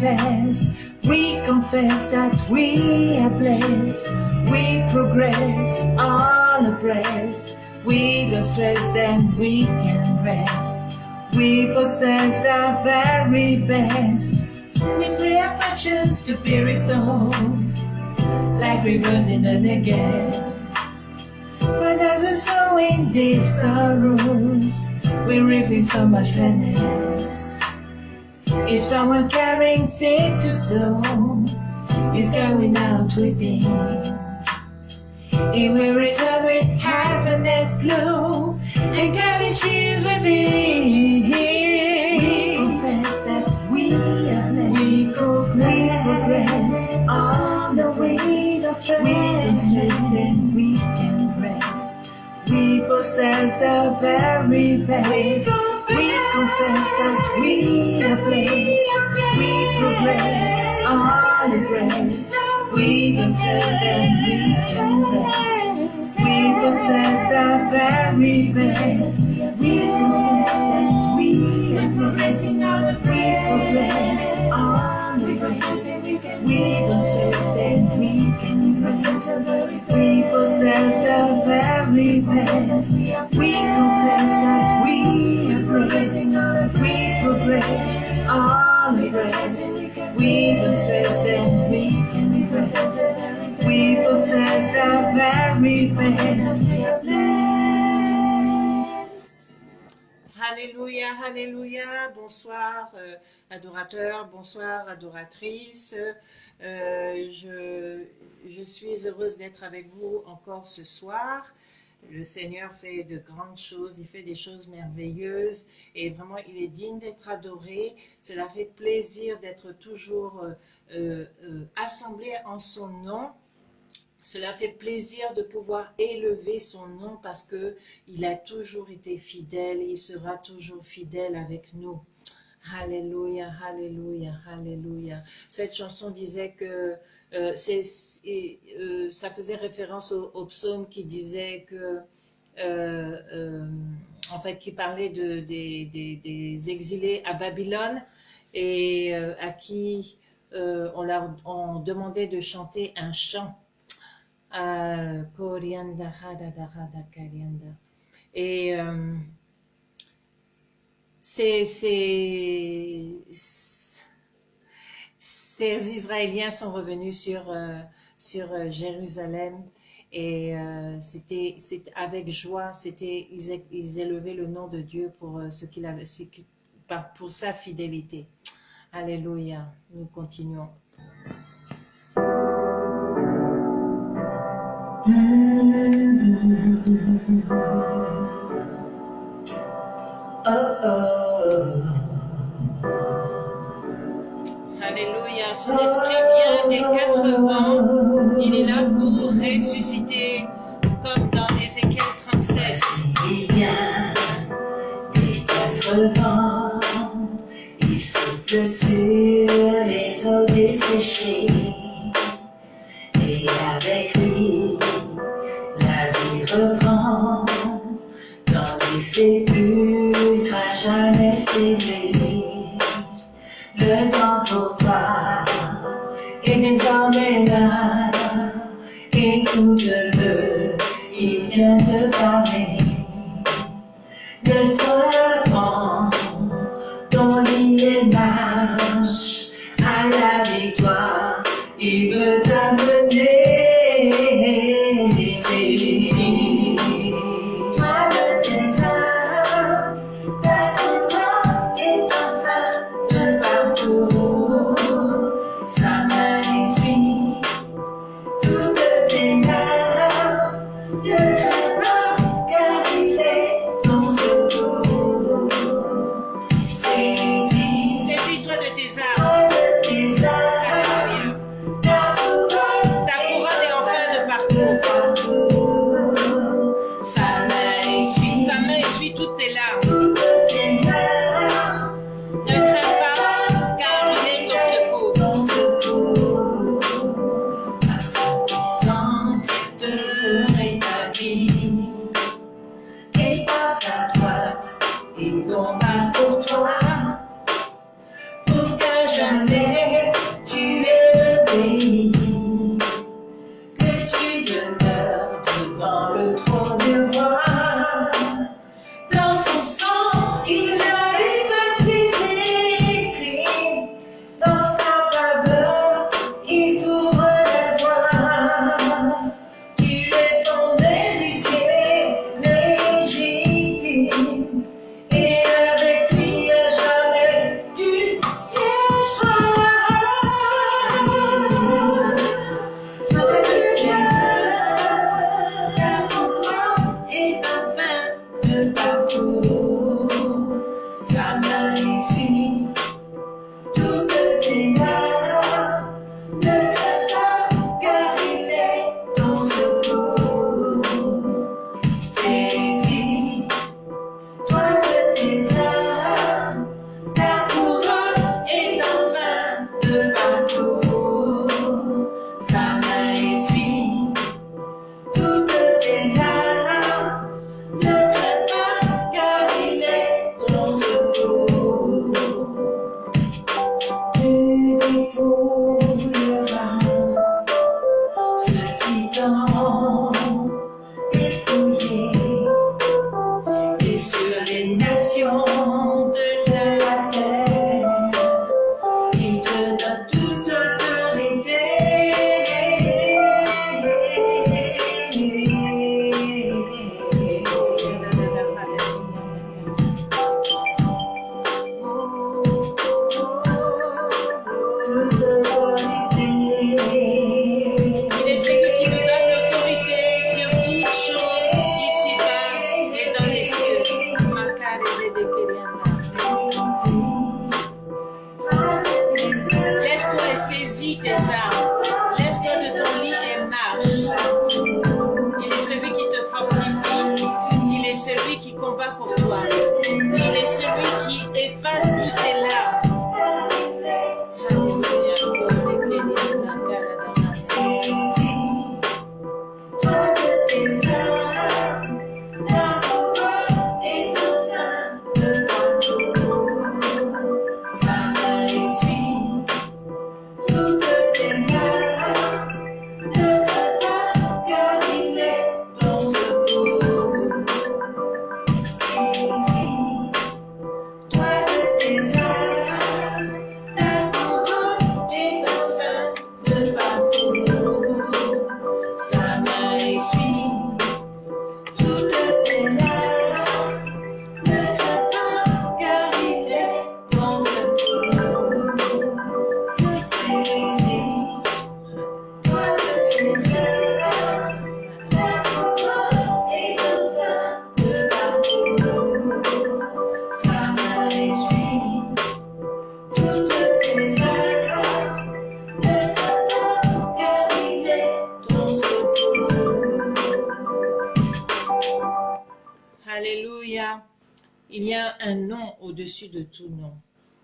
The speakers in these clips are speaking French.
best. We confess that we are blessed. We progress all abreast. We don't stress, then we can rest. We possess the very best. We pray our fortunes to be restored, like rivers in the Negev. But as a sowing deep sorrows, we're reaping so much gladness. If someone carrying seed to sow is going out weeping, he will return with happiness glow and carry sheaves within. We confess that we are blessed. We progress on the way of strength. We then we can rest. We possess the very best. Confess that we are blessed. We progress on the grace. We stress, then we can rest. We possess the very best. We confess that we are blessed. We progress on the grace. We don't stress, then we can rest. We possess the very best. We We possess the very. Alléluia, Alléluia. Bonsoir, euh, adorateurs, bonsoir, adoratrices. Euh, je, je suis heureuse d'être avec vous encore ce soir. Le Seigneur fait de grandes choses, il fait des choses merveilleuses et vraiment il est digne d'être adoré. Cela fait plaisir d'être toujours euh, euh, euh, assemblés en son nom. Cela fait plaisir de pouvoir élever son nom parce que il a toujours été fidèle et il sera toujours fidèle avec nous. Alléluia, Alléluia, Alléluia. Cette chanson disait que euh, euh, ça faisait référence au, au psaume qui disait que, euh, euh, qui parlait de, des, exilés à Babylone et à qui on leur on demandait de chanter un chant. Et c'est, ces Israéliens sont revenus sur, euh, sur euh, Jérusalem et euh, c'était avec joie, c'était ils, ils élevaient le nom de Dieu pour euh, ce qu'il avait, pour sa fidélité. Alléluia. Nous continuons. Son esprit vient des quatre vents. Il est là pour ressusciter, comme dans Ézéchiel 37. Il vient des quatre vents, il souffle sur controlar, porque já nem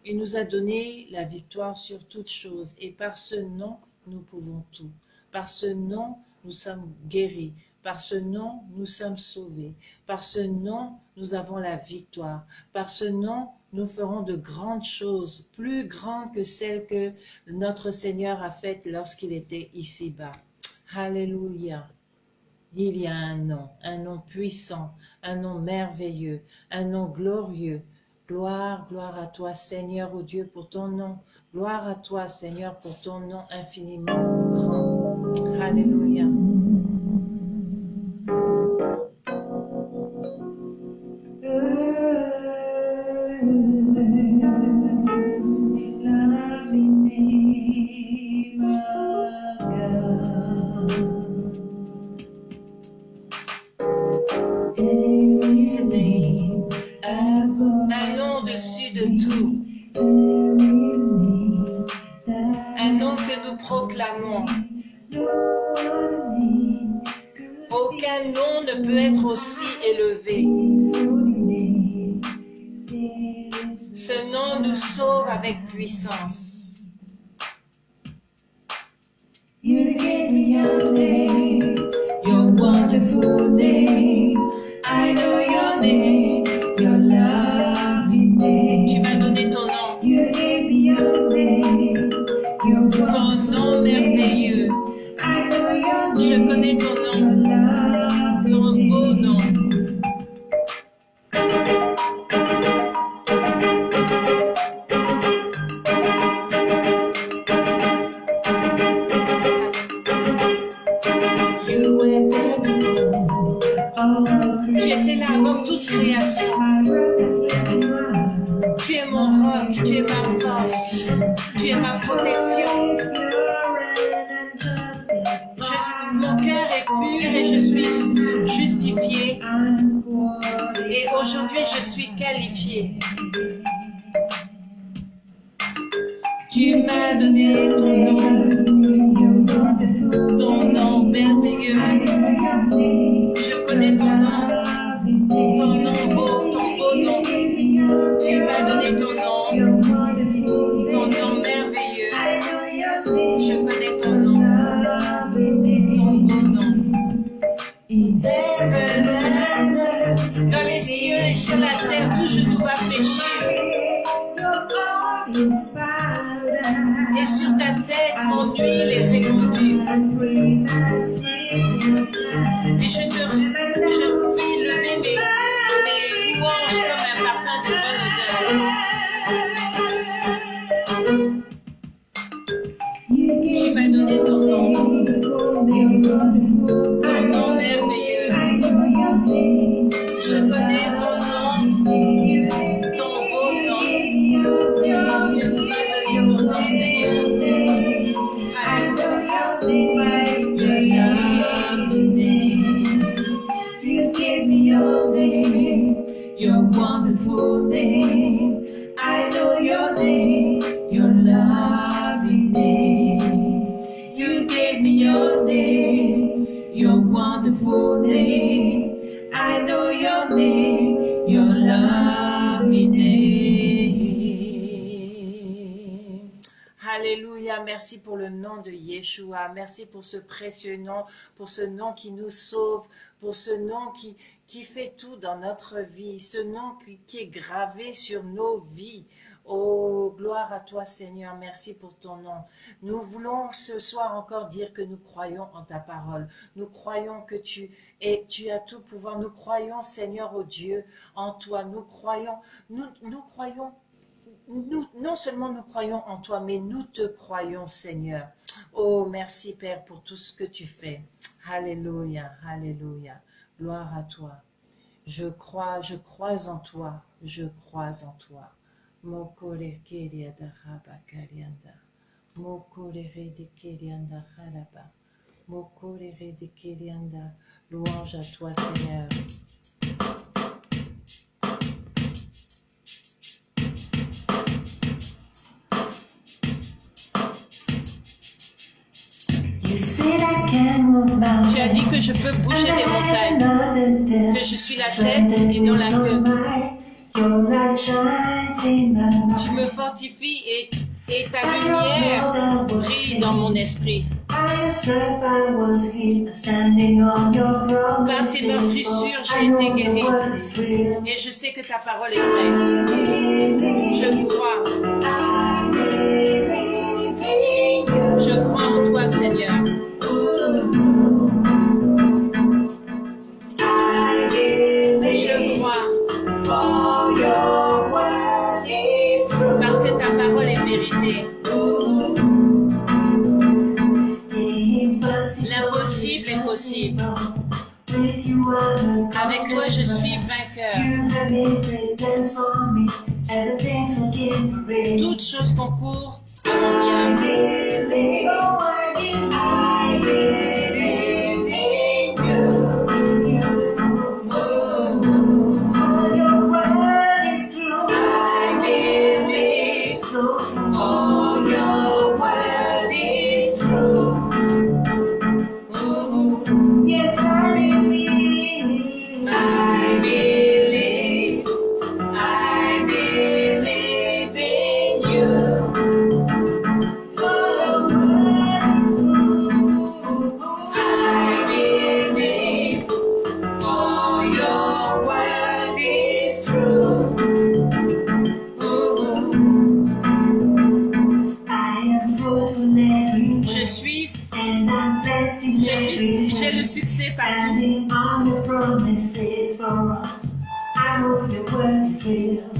Il nous a donné la victoire sur toutes choses et par ce nom, nous pouvons tout. Par ce nom, nous sommes guéris. Par ce nom, nous sommes sauvés. Par ce nom, nous avons la victoire. Par ce nom, nous ferons de grandes choses, plus grandes que celles que notre Seigneur a faites lorsqu'il était ici-bas. Alléluia. Il y a un nom, un nom puissant, un nom merveilleux, un nom glorieux, Gloire, gloire à toi, Seigneur, ô Dieu, pour ton nom. Gloire à toi, Seigneur, pour ton nom infiniment grand. Alléluia. Merci pour ce précieux nom, pour ce nom qui nous sauve, pour ce nom qui, qui fait tout dans notre vie, ce nom qui, qui est gravé sur nos vies. Oh, gloire à toi Seigneur, merci pour ton nom. Nous voulons ce soir encore dire que nous croyons en ta parole. Nous croyons que tu es, tu as tout pouvoir. Nous croyons Seigneur, au Dieu, en toi. Nous croyons, nous, nous croyons non seulement nous croyons en toi, mais nous te croyons, Seigneur. Oh, merci, Père, pour tout ce que tu fais. Alléluia, Alléluia. Gloire à toi. Je crois, je crois en toi, je crois en toi. Louange à toi, Seigneur. Tu as dit que je peux bouger des montagnes, que je suis la tête et non la queue. Tu me fortifies et, ta lumière brille dans mon esprit. Par tes meurtrissures, j'ai été guéri. Et je sais que ta parole est vraie. Je crois. Je crois en toi, Seigneur. Toutes choses concourent standing on the promises for us. I hope your word is real.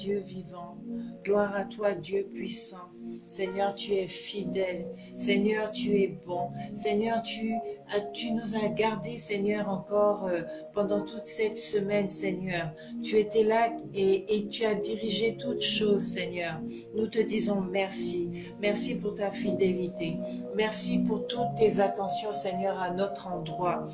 Dieu vivant. Gloire à toi Dieu puissant. Seigneur, tu es fidèle. Seigneur, tu es bon. Seigneur, tu, nous as gardés, Seigneur, encore euh, pendant toute cette semaine, Seigneur. Tu étais là et tu as dirigé toutes choses, Seigneur. Nous te disons merci. Merci pour ta fidélité. Merci pour toutes tes attentions, Seigneur, à notre endroit.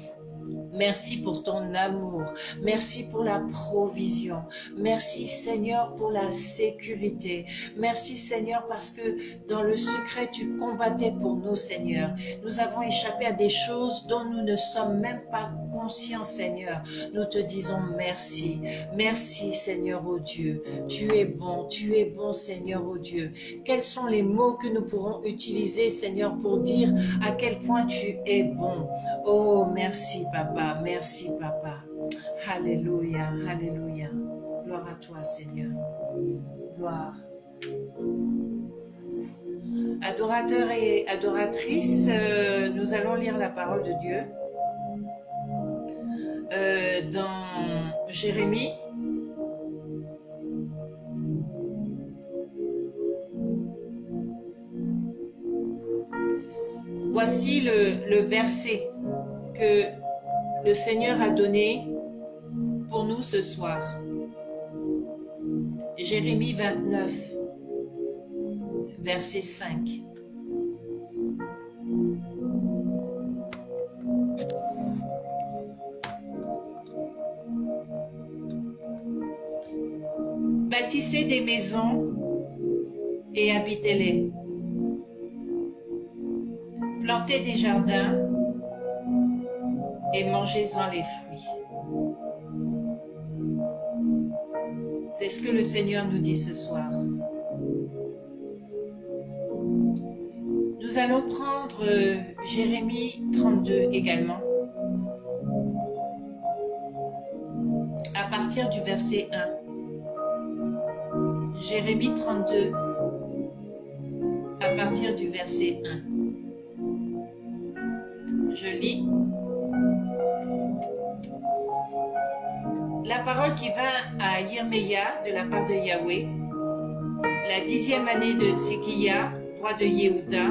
Merci pour ton amour. Merci pour la provision. Merci Seigneur pour la sécurité. Merci Seigneur parce que dans le secret tu combattais pour nous Seigneur. Nous avons échappé à des choses dont nous ne sommes même pas conscients Seigneur. Nous te disons merci. Merci Seigneur ô Dieu. Tu es bon. Tu es bon Seigneur ô Dieu. Quels sont les mots que nous pourrons utiliser Seigneur pour dire à quel point tu es bon? Oh, merci, papa. Merci, papa. Alléluia. Alléluia. Gloire à toi, Seigneur. Gloire. Adorateurs et adoratrices, euh, nous allons lire la parole de Dieu euh, dans Jérémie. Voici le, le verset que le Seigneur a donné pour nous ce soir. Jérémie 29, verset 5. Bâtissez des maisons et habitez-les. Plantez des jardins et mangez-en les fruits. C'est ce que le Seigneur nous dit ce soir. Nous allons prendre euh, Jérémie 32 également, à partir du verset 1. Jérémie 32, à partir du verset 1. Je lis. La parole qui vint à Yirmeya de la part de Yahweh, la dixième année de Tsékia, roi de Yehuda,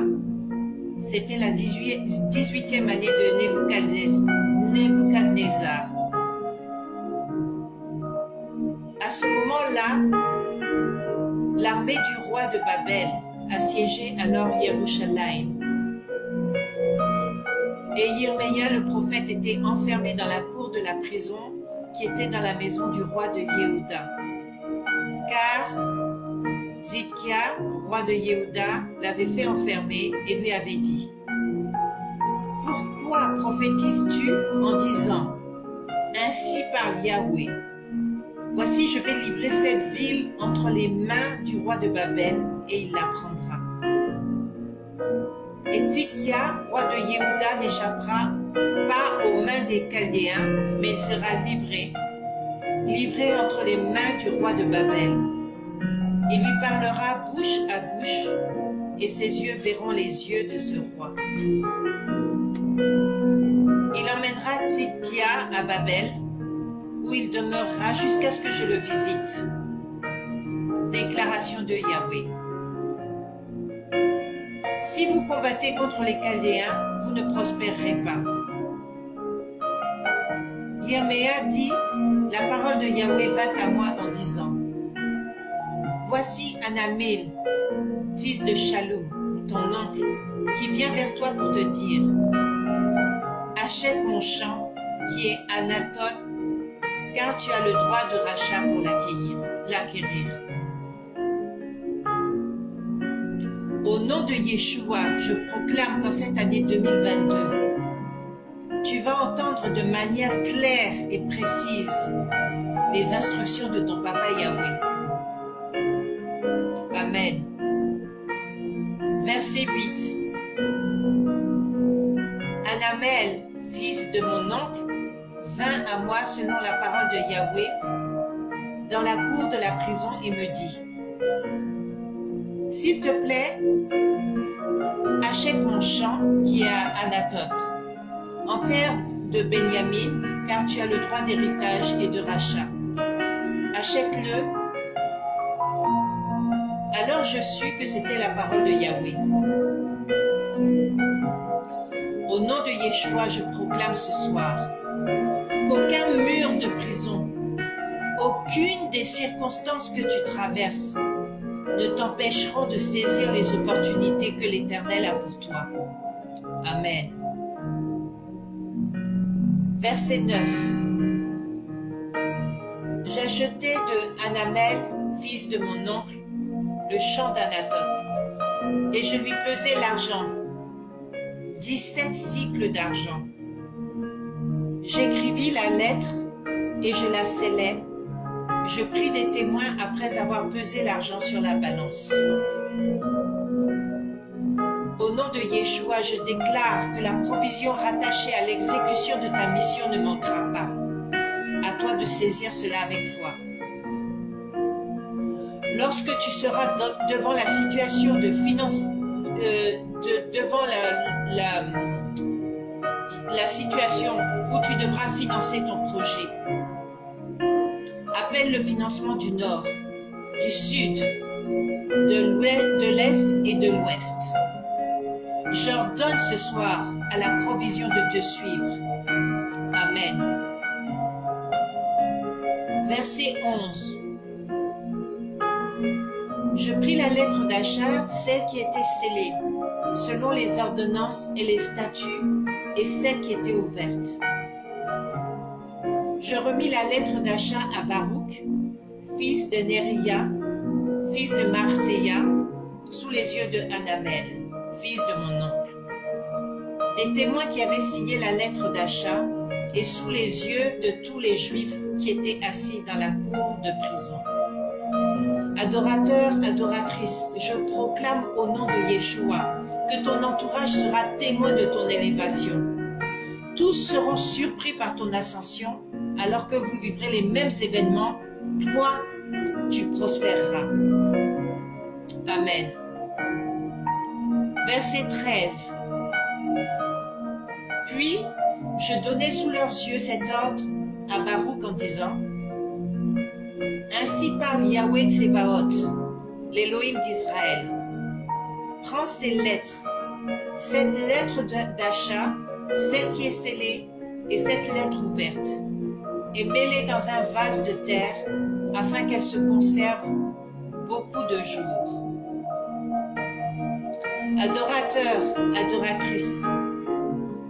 c'était la 18 18e année de Nebuchadnez- Nebuchadnezzar. À ce moment-là, l'armée du roi de Babel assiégeait alors Yerushalayim. Et Yirmeya le prophète était enfermé dans la cour de la prison qui était dans la maison du roi de Yehuda. Car Zidkia, roi de Yehuda, l'avait fait enfermer et lui avait dit Pourquoi prophétises-tu en disant Ainsi parle Yahweh Voici, je vais livrer cette ville entre les mains du roi de Babel et il la prendra. Et Zidkia, roi de Yehuda, n'échappera pas aux mains des Chaldéens, mais il sera livré, livré entre les mains du roi de Babel. Il lui parlera bouche à bouche, et ses yeux verront les yeux de ce roi. Il emmènera Tzidkia à Babel, où il demeurera jusqu'à ce que je le visite. Déclaration de Yahweh. Si vous combattez contre les Chaldéens, vous ne prospérerez pas. Yerméa dit, la parole de Yahweh vint à moi en disant, Voici Anamel, fils de Shalom, ton oncle, qui vient vers toi pour te dire, achète mon champ qui est Anatot, car tu as le droit de rachat pour l'acquérir. Au nom de Yeshua, je proclame qu'en cette année 2022, tu vas entendre de manière claire et précise les instructions de ton papa Yahweh. Amen. Verset 8. Anamel, fils de mon oncle, vint à moi selon la parole de Yahweh dans la cour de la prison et me dit, S'il te plaît, achète mon champ qui est à Anatote, en terre de Benjamin, car tu as le droit d'héritage et de rachat. Achète-le. Alors je sus que c'était la parole de Yahweh. Au nom de Yeshua, je proclame ce soir qu'aucun mur de prison, aucune des circonstances que tu traverses ne t'empêcheront de saisir les opportunités que l'Éternel a pour toi. Amen. Verset 9. J'achetai de Anamel, fils de mon oncle, le champ d'Anatote, et je lui pesai l'argent, dix-sept cycles d'argent. J'écrivis la lettre et je la scellai. Je pris des témoins après avoir pesé l'argent sur la balance. Au nom de Yeshua, je déclare que la provision rattachée à l'exécution de ta mission ne manquera pas. À toi de saisir cela avec foi. Lorsque tu seras devant la situation de euh, devant la, la, la situation où tu devras financer ton projet, appelle le financement du Nord, du Sud, de l'Est et de l'Ouest. J'ordonne ce soir à la provision de te suivre. Amen. Verset 11. Je pris la lettre d'achat, celle qui était scellée, selon les ordonnances et les statuts, et celle qui était ouverte. Je remis la lettre d'achat à Baruch, fils de Neria, fils de Marseilla, sous les yeux de Anamel fils de mon oncle. Des témoins qui avaient signé la lettre d'achat et sous les yeux de tous les juifs qui étaient assis dans la cour de prison. Adorateur, adoratrice, je proclame au nom de Yeshua que ton entourage sera témoin de ton élévation. Tous seront surpris par ton ascension alors que vous vivrez les mêmes événements. Toi, tu prospéreras. Amen. Verset 13. Puis je donnai sous leurs yeux cet ordre à Baruch en disant Ainsi parle Yahweh Tsebaoth, l'Élohim d'Israël. Prends ces lettres, cette lettre d'achat, celle qui est scellée et cette lettre ouverte, et mets-les dans un vase de terre afin qu'elles se conservent beaucoup de jours. Adorateur, adoratrice,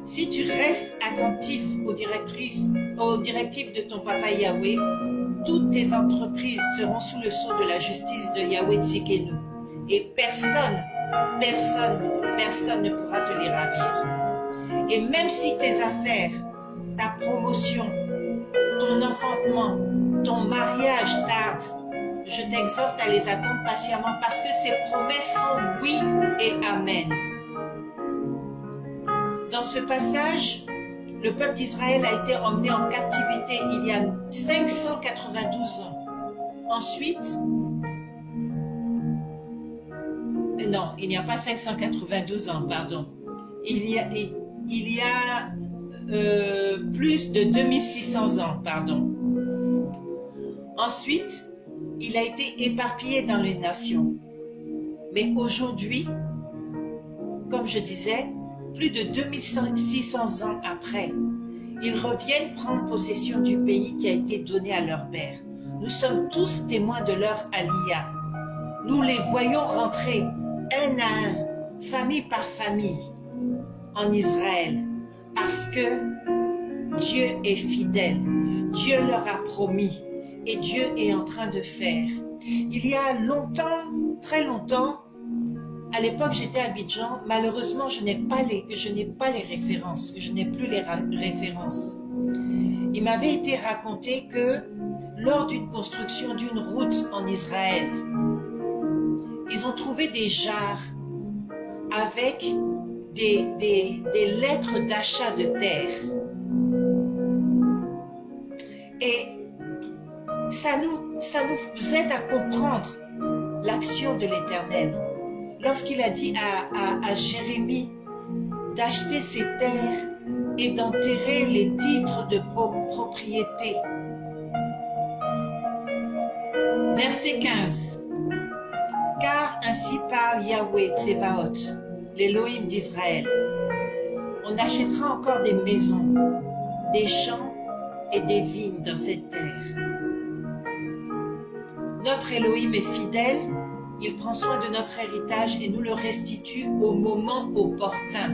si tu restes attentif aux directives de ton papa Yahweh, toutes tes entreprises seront sous le sceau de la justice de Yahweh Tsikenu. Et personne, personne, personne ne pourra te les ravir. Et même si tes affaires, ta promotion, ton enfantement, ton mariage tardent, je t'exhorte à les attendre patiemment parce que ces promesses sont oui et amen. Dans ce passage, le peuple d'Israël a été emmené en captivité il y a 592 ans. Ensuite, non, il n'y a pas 592 ans, pardon. Il y a, euh, plus de 2600 ans, pardon. Ensuite, il a été éparpillé dans les nations. Mais aujourd'hui, comme je disais, plus de 2600 ans après, ils reviennent prendre possession du pays qui a été donné à leur père. Nous sommes tous témoins de leur alia. Nous les voyons rentrer un à un, famille par famille, en Israël, parce que Dieu est fidèle. Dieu leur a promis et Dieu est en train de faire. Il y a longtemps, très longtemps, à l'époque j'étais à Abidjan, malheureusement je n'ai pas les, je n'ai pas les références, je n'ai plus les références. Il m'avait été raconté que lors d'une construction d'une route en Israël, ils ont trouvé des jarres avec des, des, des lettres d'achat de terre. Et ça nous, ça nous aide à comprendre l'action de l'Éternel. Lorsqu'il a dit à, à, Jérémie d'acheter ses terres et d'enterrer les titres de propriété. Verset 15. Car ainsi parle Yahweh Tsebaot, l'Élohim d'Israël. On achètera encore des maisons, des champs et des vignes dans cette terre. Notre Elohim est fidèle, il prend soin de notre héritage et nous le restitue au moment opportun.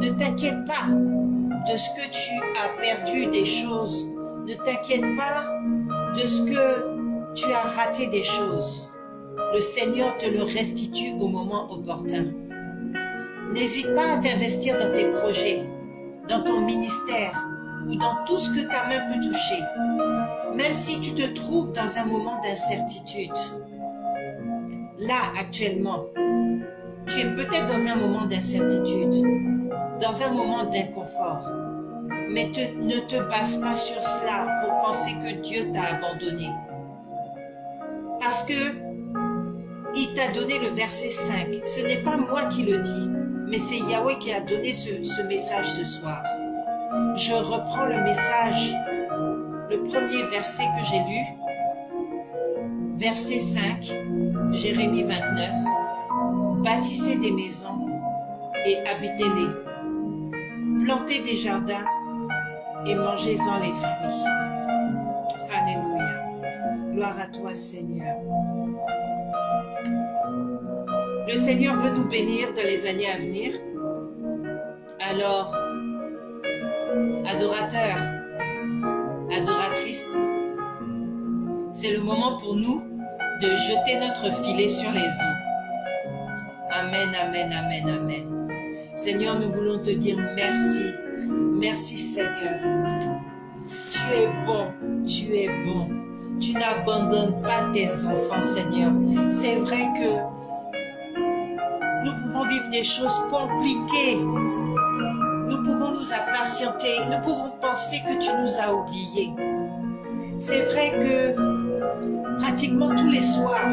Ne t'inquiète pas de ce que tu as perdu des choses. Ne t'inquiète pas de ce que tu as raté des choses. Le Seigneur te le restitue au moment opportun. N'hésite pas à t'investir dans tes projets, dans ton ministère ou dans tout ce que ta main peut toucher même si tu te trouves dans un moment d'incertitude, là actuellement, tu es peut-être dans un moment d'incertitude, dans un moment d'inconfort, mais ne te base pas sur cela pour penser que Dieu t'a abandonné. Parce que il t'a donné le verset 5. Ce n'est pas moi qui le dis, mais c'est Yahweh qui a donné ce, ce message ce soir. Je reprends le message le premier verset que j'ai lu, verset 5, Jérémie 29, bâtissez des maisons et habitez-les, plantez des jardins et mangez-en les fruits. Alléluia. Gloire à toi Seigneur. Le Seigneur veut nous bénir dans les années à venir. Alors, adorateurs, adoratrice. C'est le moment pour nous de jeter notre filet sur les eaux. Amen, amen, amen, amen. Seigneur, nous voulons te dire merci. Merci Seigneur. Tu es bon, tu es bon. Tu n'abandonnes pas tes enfants, Seigneur. C'est vrai que nous pouvons vivre des choses compliquées nous pouvons nous impatienter, nous pouvons penser que tu nous as oubliés. C'est vrai que pratiquement tous les soirs,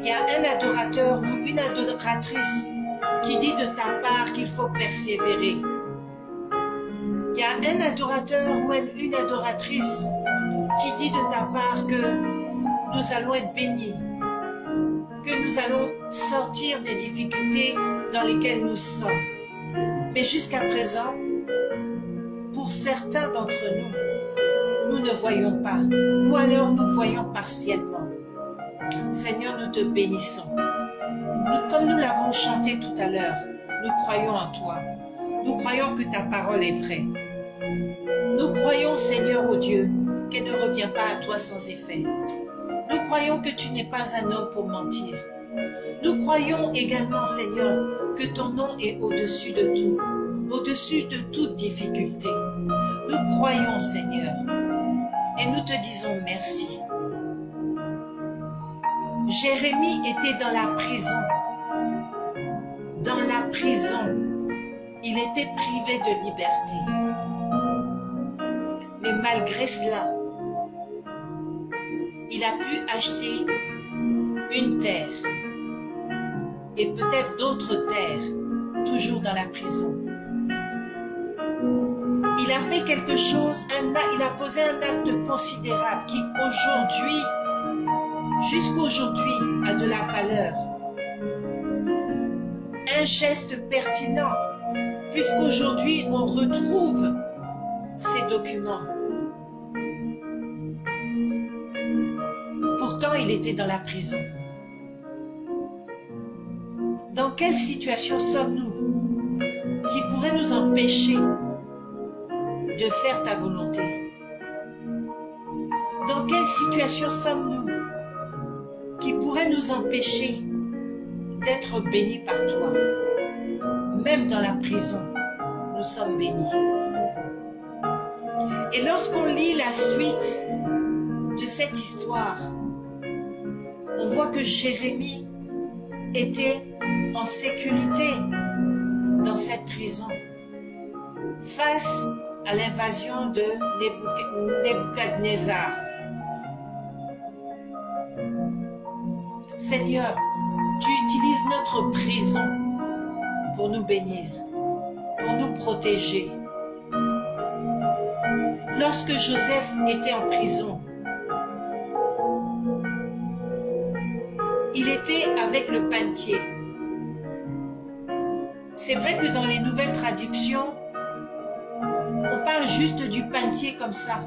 il y a un adorateur ou une adoratrice qui dit de ta part qu'il faut persévérer. Il y a un adorateur ou une adoratrice qui dit de ta part que nous allons être bénis, que nous allons sortir des difficultés dans lesquelles nous sommes. Mais jusqu'à présent, pour certains d'entre nous, nous ne voyons pas, ou alors nous voyons partiellement. Seigneur, nous te bénissons. comme nous l'avons chanté tout à l'heure, nous croyons en toi. Nous croyons que ta parole est vraie. Nous croyons, Seigneur, ô Dieu, qu'elle ne revient pas à toi sans effet. Nous croyons que tu n'es pas un homme pour mentir. Nous croyons également, Seigneur, que ton nom est au-dessus de tout, au-dessus de toute difficulté. Nous croyons, Seigneur, et nous te disons merci. Jérémie était dans la prison. Dans la prison, il était privé de liberté. Mais malgré cela, il a pu acheter une terre et peut-être d'autres terres, toujours dans la prison. Il a fait quelque chose, un il a posé un acte considérable qui aujourd'hui, jusqu'aujourd'hui, a de la valeur. Un geste pertinent, puisqu'aujourd'hui on retrouve ces documents. Pourtant, il était dans la prison. Dans quelle situation sommes-nous qui pourrait nous empêcher de faire ta volonté? Dans quelle situation sommes-nous qui pourrait nous empêcher d'être bénis par toi? Même dans la prison, nous sommes bénis. Et lorsqu'on lit la suite de cette histoire, on voit que Jérémie était en sécurité dans cette prison face à l'invasion de Nebuch- Nebuchadnezzar. Seigneur, tu utilises notre prison pour nous bénir, pour nous protéger. Lorsque Joseph était en prison, il était avec le pantier. C'est vrai que dans les nouvelles traductions, on parle juste du pantier comme ça.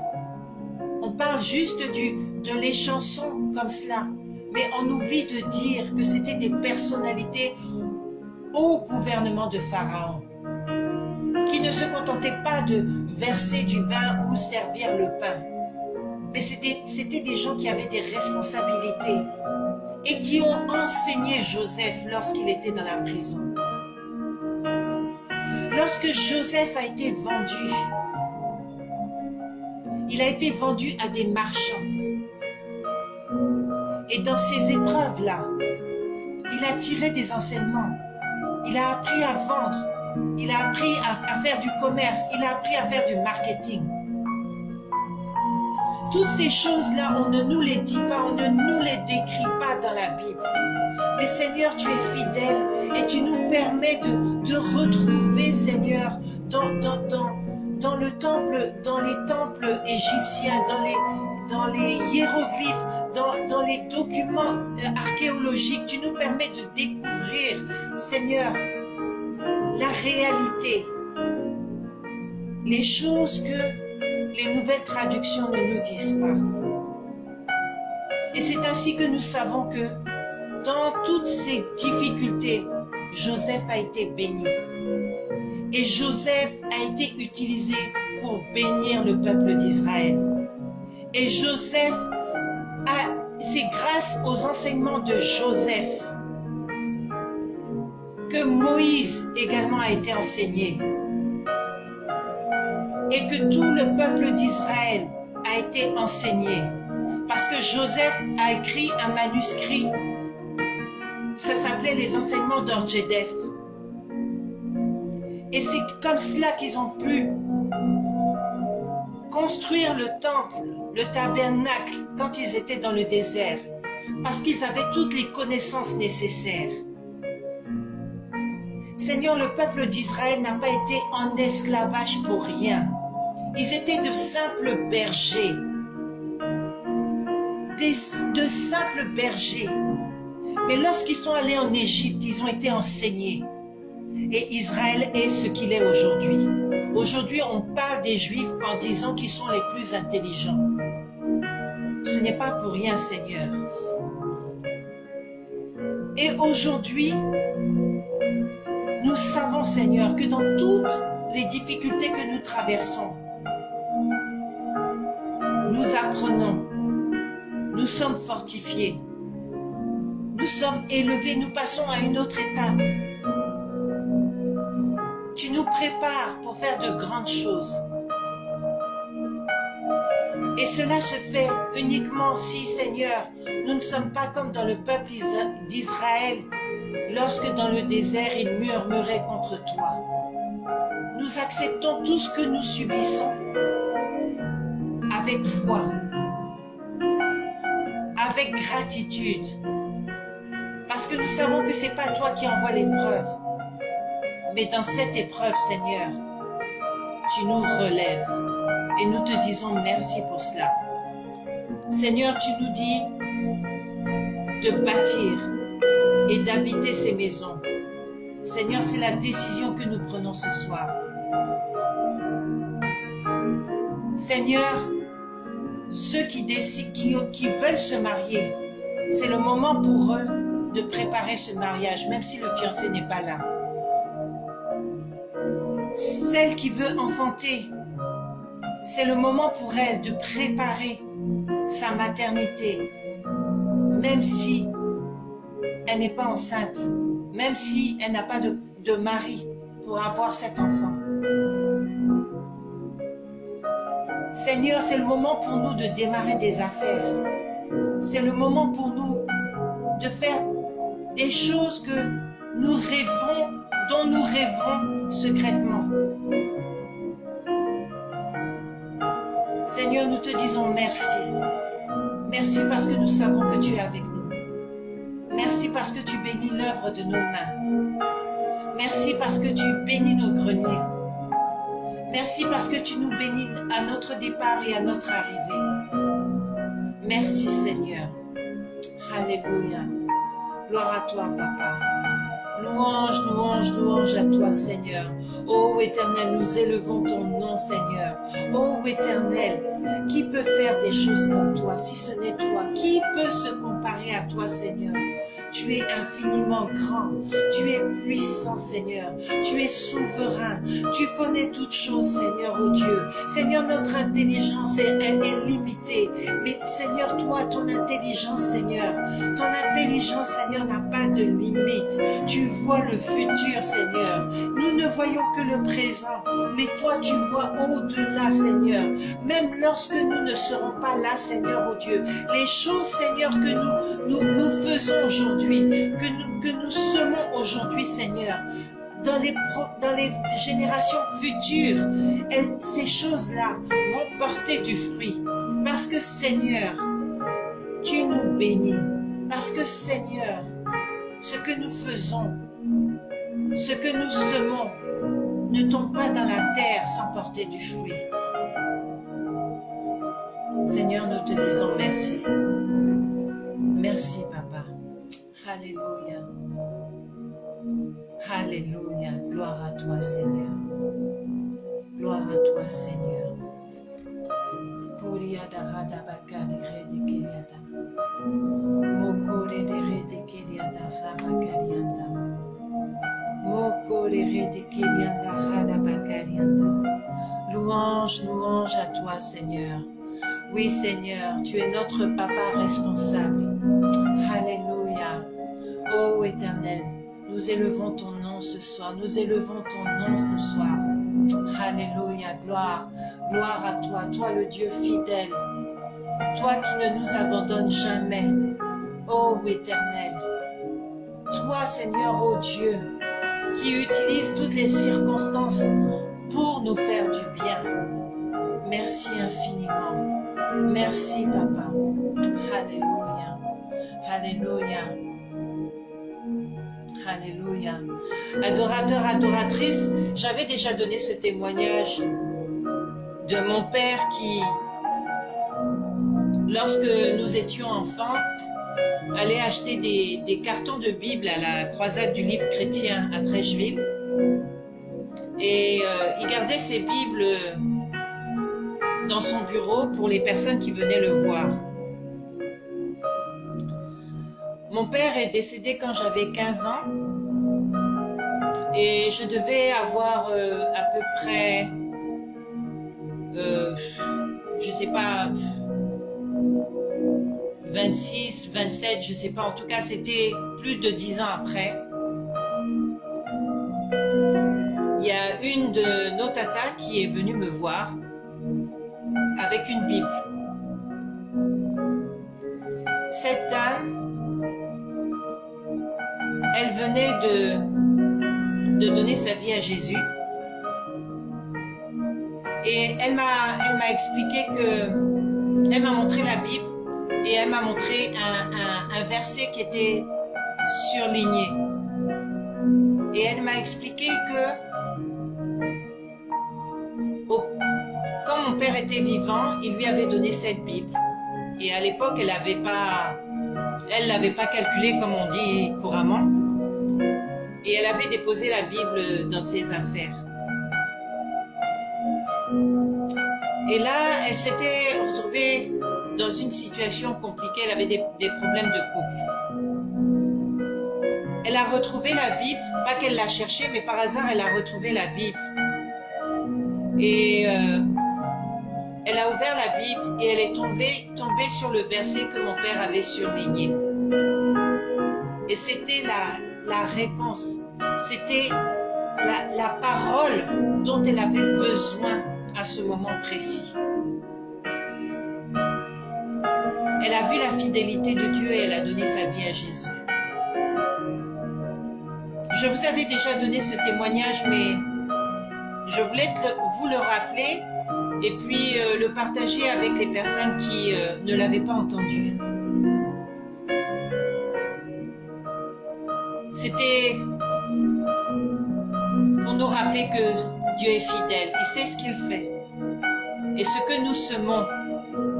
On parle juste du, de les chansons comme cela. Mais on oublie de dire que c'était des personnalités au gouvernement de Pharaon qui ne se contentaient pas de verser du vin ou servir le pain. Mais c'était des gens qui avaient des responsabilités et qui ont enseigné Joseph lorsqu'il était dans la prison. Lorsque Joseph a été vendu, il a été vendu à des marchands. Et dans ces épreuves-là, il a tiré des enseignements. Il a appris à vendre. Il a appris à, à faire du commerce. Il a appris à faire du marketing. Toutes ces choses-là, on ne nous les dit pas, on ne nous les décrit pas dans la Bible. Mais Seigneur, tu es fidèle et tu nous permets de, retrouver, Seigneur, dans, les temples égyptiens, dans les, hiéroglyphes, dans, dans les documents euh, archéologiques, tu nous permets de découvrir, Seigneur, la réalité, les choses que les nouvelles traductions ne nous disent pas. Et c'est ainsi que nous savons que dans toutes ces difficultés, Joseph a été béni. Et Joseph a été utilisé pour bénir le peuple d'Israël. Et Joseph, a- c'est grâce aux enseignements de Joseph que Moïse également a été enseigné. Et que tout le peuple d'Israël a été enseigné. Parce que Joseph a écrit un manuscrit. Ça s'appelait les enseignements d'Orjedef. Et c'est comme cela qu'ils ont pu construire le temple, le tabernacle, quand ils étaient dans le désert. Parce qu'ils avaient toutes les connaissances nécessaires. Seigneur, le peuple d'Israël n'a pas été en esclavage pour rien. Ils étaient de simples bergers. De simples bergers. Mais lorsqu'ils sont allés en Égypte, ils ont été enseignés. Et Israël est ce qu'il est aujourd'hui. Aujourd'hui, on parle des Juifs en disant qu'ils sont les plus intelligents. Ce n'est pas pour rien, Seigneur. Et aujourd'hui, nous savons, Seigneur, que dans toutes les difficultés que nous traversons, nous apprenons, nous sommes fortifiés, nous sommes élevés, nous passons à une autre étape. Tu nous prépares pour faire de grandes choses. Et cela se fait uniquement si, Seigneur, nous ne sommes pas comme dans le peuple d'Israël, lorsque dans le désert ils murmuraient contre toi. Nous acceptons tout ce que nous subissons avec foi, avec gratitude, parce que nous savons que ce n'est pas toi qui envoies l'épreuve, mais dans cette épreuve, Seigneur, tu nous relèves et nous te disons merci pour cela. Seigneur, tu nous dis de bâtir et d'habiter ces maisons. Seigneur, c'est la décision que nous prenons ce soir. Seigneur, ceux qui, décident, qui veulent se marier, c'est le moment pour eux de préparer ce mariage, même si le fiancé n'est pas là. Celle qui veut enfanter, c'est le moment pour elle de préparer sa maternité, même si elle n'est pas enceinte, même si elle n'a pas de, mari pour avoir cet enfant. Seigneur, c'est le moment pour nous de démarrer des affaires. C'est le moment pour nous de faire des choses que nous rêvons, dont nous rêvons secrètement. Seigneur, nous te disons merci. Merci parce que nous savons que tu es avec nous. Merci parce que tu bénis l'œuvre de nos mains. Merci parce que tu bénis nos greniers. Merci parce que tu nous bénis à notre départ et à notre arrivée. Merci Seigneur. Alléluia. Gloire à toi, Papa. Louange, louange, louange à toi, Seigneur. Ô Éternel, nous élevons ton nom, Seigneur. Ô Éternel, qui peut faire des choses comme toi, si ce n'est toi? Qui peut se comparer à toi, Seigneur? Tu es infiniment grand. Tu es puissant, Seigneur. Tu es souverain. Tu connais toutes choses, Seigneur, oh Dieu. Seigneur, notre intelligence est, limitée. Mais Seigneur, toi, ton intelligence, Seigneur, ton intelligence, Seigneur, n'a pas de limite. Tu vois le futur, Seigneur. Nous ne voyons que le présent. Mais toi, tu vois au-delà, Seigneur. Même lorsque nous ne serons pas là, Seigneur, oh Dieu. Les choses, Seigneur, que nous faisons aujourd'hui, que nous, que semons aujourd'hui, Seigneur, dans les, dans les générations futures, ces choses-là vont porter du fruit. Parce que, Seigneur, tu nous bénis. Parce que, Seigneur, ce que nous faisons, ce que nous semons, ne tombe pas dans la terre sans porter du fruit. Seigneur, nous te disons merci. Merci, Papa. Alléluia. Alléluia. Gloire à toi, Seigneur. Gloire à toi, Seigneur. Louange, louange à toi, Seigneur. Oui, Seigneur, tu es notre papa responsable. Alléluia. Ô Éternel, nous élevons ton nom ce soir, nous élevons ton nom ce soir. Alléluia, gloire, gloire à toi, toi le Dieu fidèle, toi qui ne nous abandonnes jamais. Ô Éternel, toi Seigneur, ô Dieu, qui utilise toutes les circonstances pour nous faire du bien. Merci infiniment. Merci Papa. Alléluia. Alléluia. Alléluia. Adorateur, adoratrice, j'avais déjà donné ce témoignage de mon père qui, lorsque nous étions enfants, allait acheter des, cartons de Bible à la croisade du livre chrétien à Trècheville. Et euh, il gardait ces Bibles dans son bureau pour les personnes qui venaient le voir. mon père est décédé quand j'avais 15 ans et je devais avoir euh, à peu près, euh, je sais pas, 26, 27, je sais pas, en tout cas c'était plus de 10 ans après. Il y a une de nos qui est venue me voir avec une Bible. Cette dame, elle venait de, de donner sa vie à Jésus. Et elle m'a expliqué que elle m'a montré la Bible et elle m'a montré un, verset qui était surligné. Et elle m'a expliqué que quand mon père était vivant, il lui avait donné cette Bible. Et à l'époque, elle n'avait pas, elle l'avait pas calculé comme on dit couramment. Et elle avait déposé la Bible dans ses affaires. Et là, elle s'était retrouvée dans une situation compliquée. Elle avait des, problèmes de couple. Elle a retrouvé la Bible, pas qu'elle l'a cherchée, mais par hasard, elle a retrouvé la Bible. Et euh, elle a ouvert la Bible et elle est tombée, tombée sur le verset que mon père avait surligné. Et c'était la, la réponse, c'était la, parole dont elle avait besoin à ce moment précis. Elle a vu la fidélité de Dieu et elle a donné sa vie à Jésus. Je vous avais déjà donné ce témoignage, mais je voulais vous le rappeler et puis euh, le partager avec les personnes qui euh, ne l'avaient pas entendu. C'était pour nous rappeler que Dieu est fidèle, il sait ce qu'il fait. Et ce que nous semons,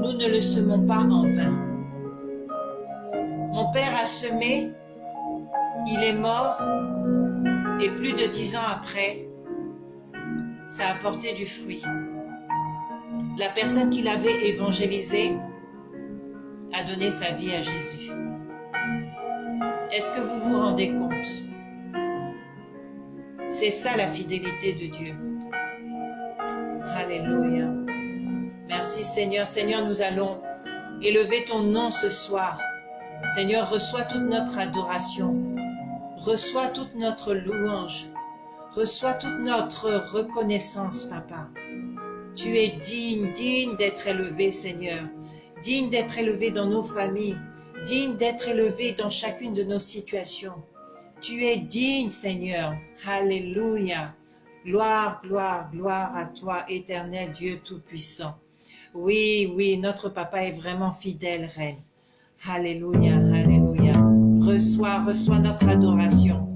nous ne le semons pas en vain. Mon père a semé, il est mort, et plus de dix ans après, ça a porté du fruit la personne qui l'avait évangélisé a donné sa vie à Jésus. Est-ce que vous vous rendez compte? C'est ça la fidélité de Dieu. Alléluia. Merci Seigneur. Seigneur, nous allons élever ton nom ce soir. Seigneur, reçois toute notre adoration. Reçois toute notre louange. Reçois toute notre reconnaissance, Papa. Tu es digne, digne d'être élevé, Seigneur. Digne d'être élevé dans nos familles. Digne d'être élevé dans chacune de nos situations. Tu es digne, Seigneur. Alléluia. Gloire, gloire, gloire à toi, éternel Dieu Tout-Puissant. Oui, oui, notre papa est vraiment fidèle, Reine. Alléluia, alléluia. Reçois, reçois notre adoration.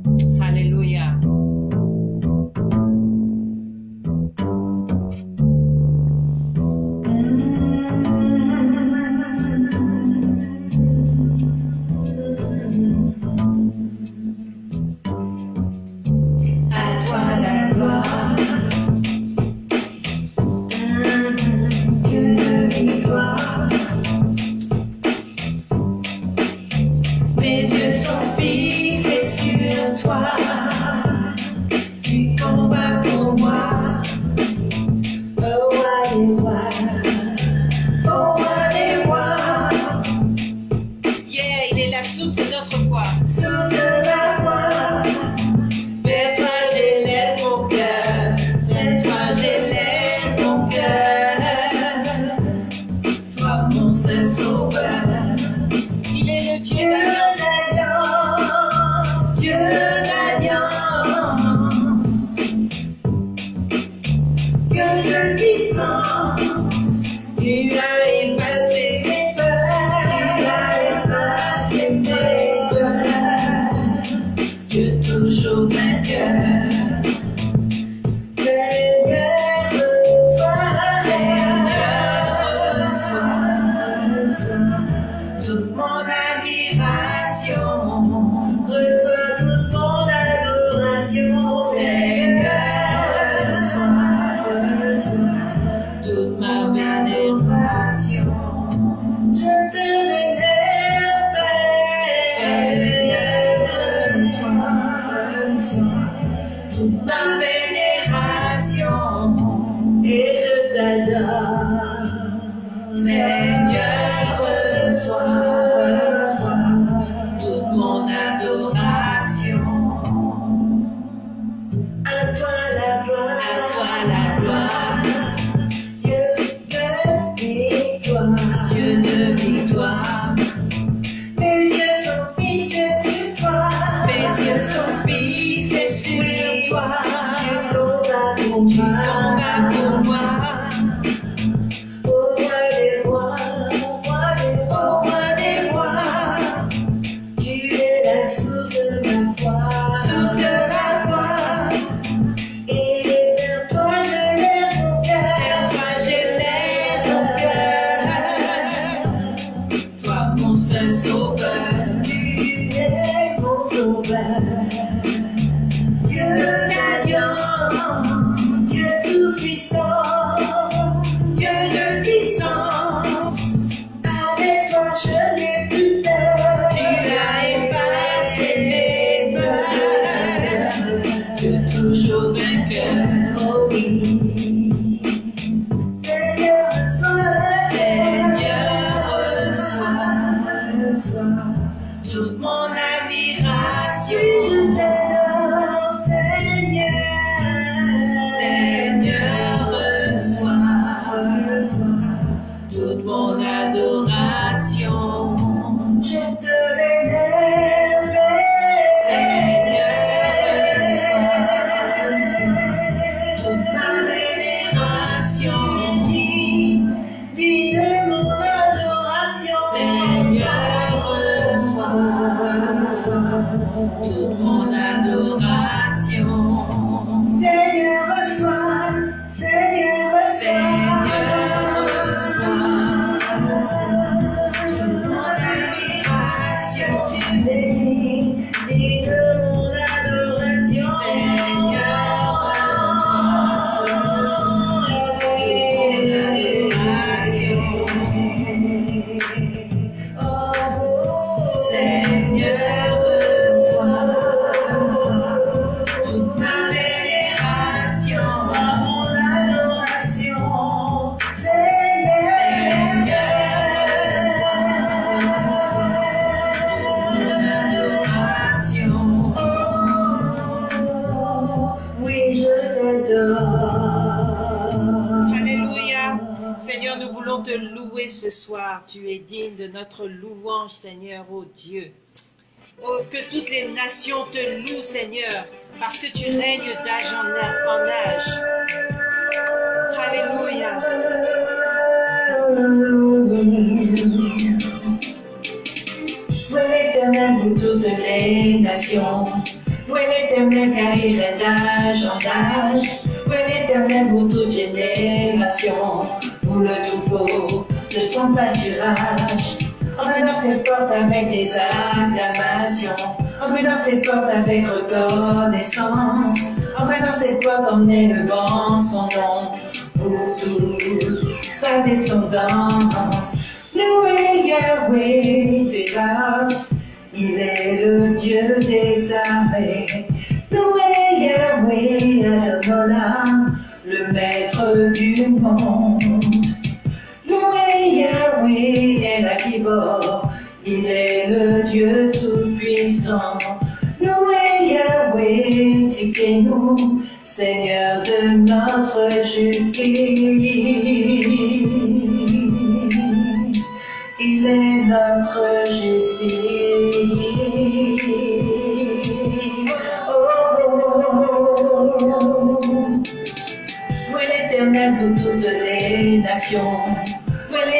Ce soir. Tu es digne de notre louange, Seigneur, ô Dieu. Oh, que toutes les nations te louent, Seigneur, parce que tu règnes d'âge en, âge. Alléluia. Louez l'éternel, vous toutes les nations? Louez l'éternel, car il est d'âge en âge? Louez l'éternel, vous toutes générations. Vous le troupeau de son pâturage. Entrez dans cette porte avec des acclamations. Entrez dans cette porte avec reconnaissance. Entrez dans cette porte en élevant son nom. Vous tous, sa descendance. Louez Yahweh, c'est. Il est le Dieu des armées. Louez Yahweh, Adonai, le maître du monde. Louez Yahweh, El Akibor, il est le Dieu tout-puissant. Louez Yahweh, Tzidkenu, Seigneur de notre justice. Il est notre justice. Oh. L'éternel, vous toutes les nations.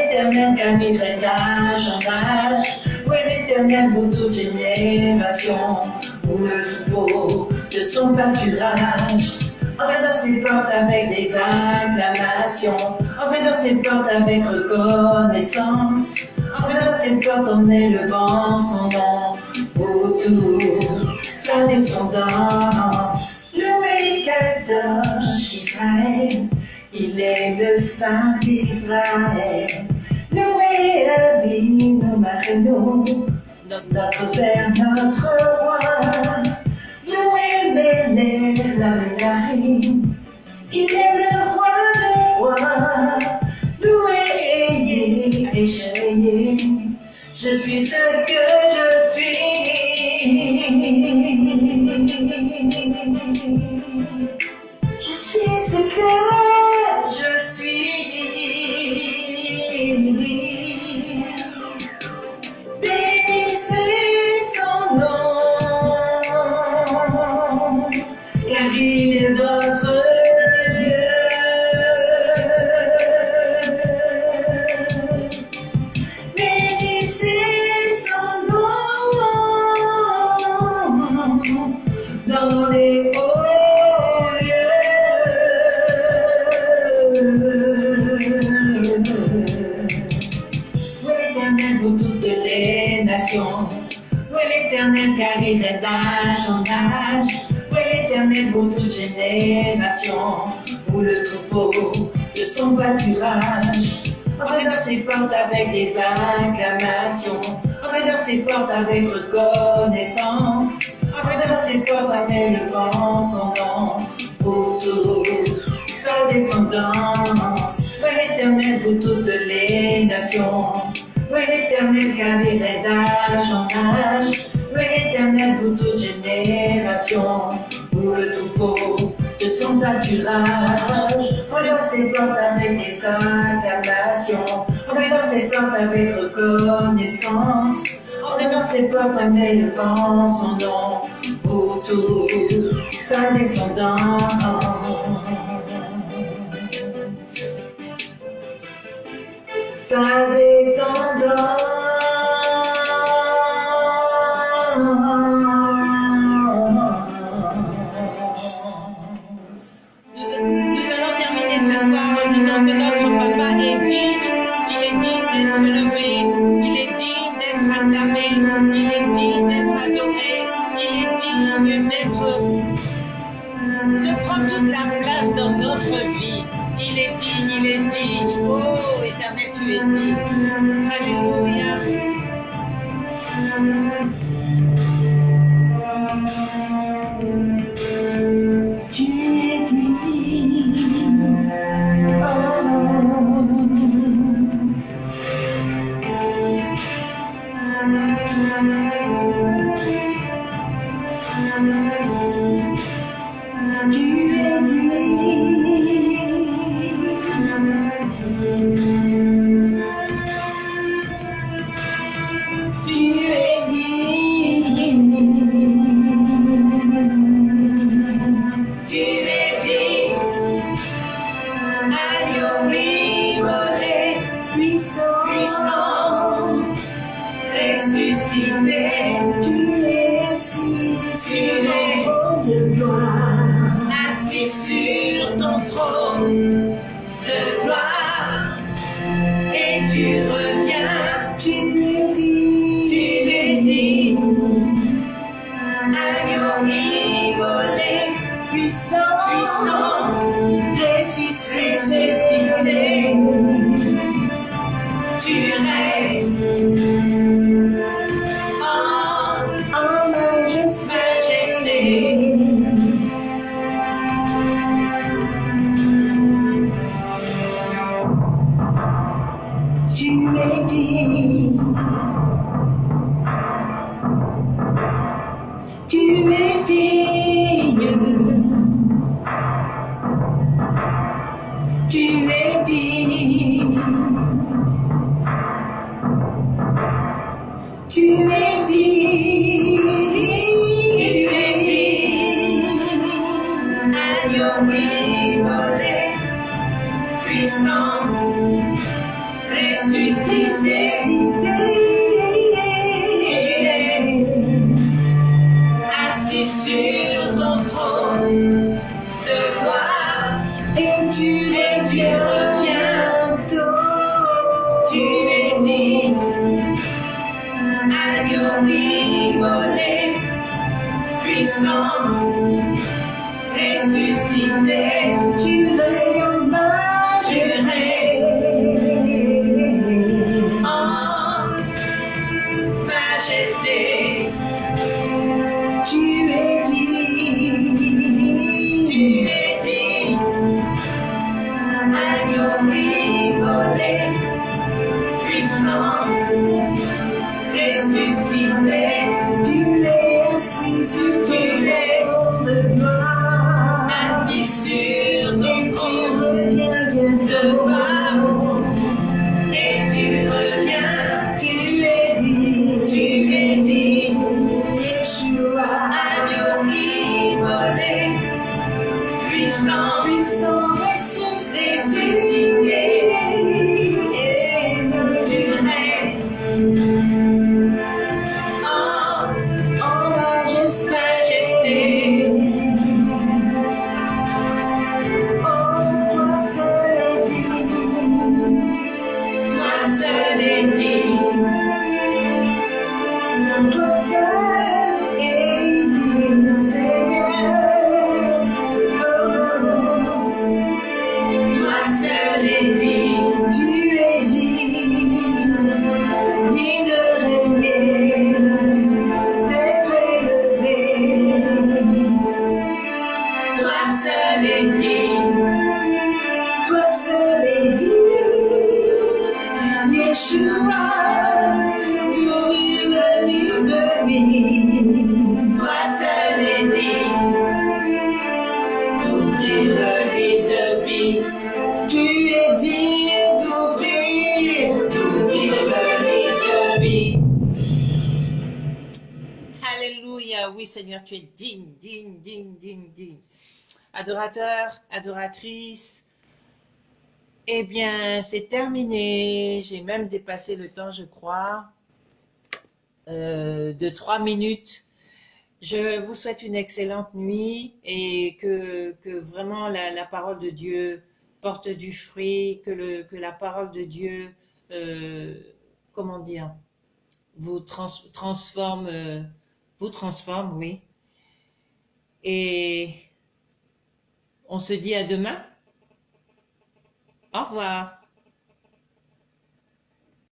L'éternel, règne d'âge en âge. Louez l'éternel, vous toutes générations. Vous le troupeau de son pâturage? Entrez dans ses portes avec des acclamations. Entrez dans ses portes avec reconnaissance. Entrez dans ses portes en élevant son nom. Vous tous, sa descendance. Louez Kadosh Israël, il est le Saint d'Israël. Louez Avinu Marino, notre Notre Père, notre Roi, loué Béné, la Mélarine. Il est le roi des rois, loué, échayé. Je suis ce que je suis. Je suis ce que son pâturage. Entrez dans ses portes avec des acclamations. Entrez dans ses portes avec reconnaissance. Entrez dans ses portes avec le vent, son nom. Pour toute sa descendance. Louez l'éternel pour toutes les nations. Louez l'éternel car il d'âge en âge. Louez l'éternel pour toute génération. Pour le troupeau de son pâturage. Entrez dans ses portes avec des. Entrez dans ses portes avec reconnaissance. Entrez dans ses portes avec le vent, son nom. Pour toute sa descendance. Sa descendance. Puissant, Adorateur, adoratrice. Eh bien, c'est terminé. J'ai même dépassé le temps, je crois, euh, de trois minutes. Je vous souhaite une excellente nuit et que, vraiment la, parole de Dieu porte du fruit, que, la parole de Dieu, euh, comment dire, vous trans, transforme, euh, vous transforme, oui. Et on se dit à demain. Au revoir.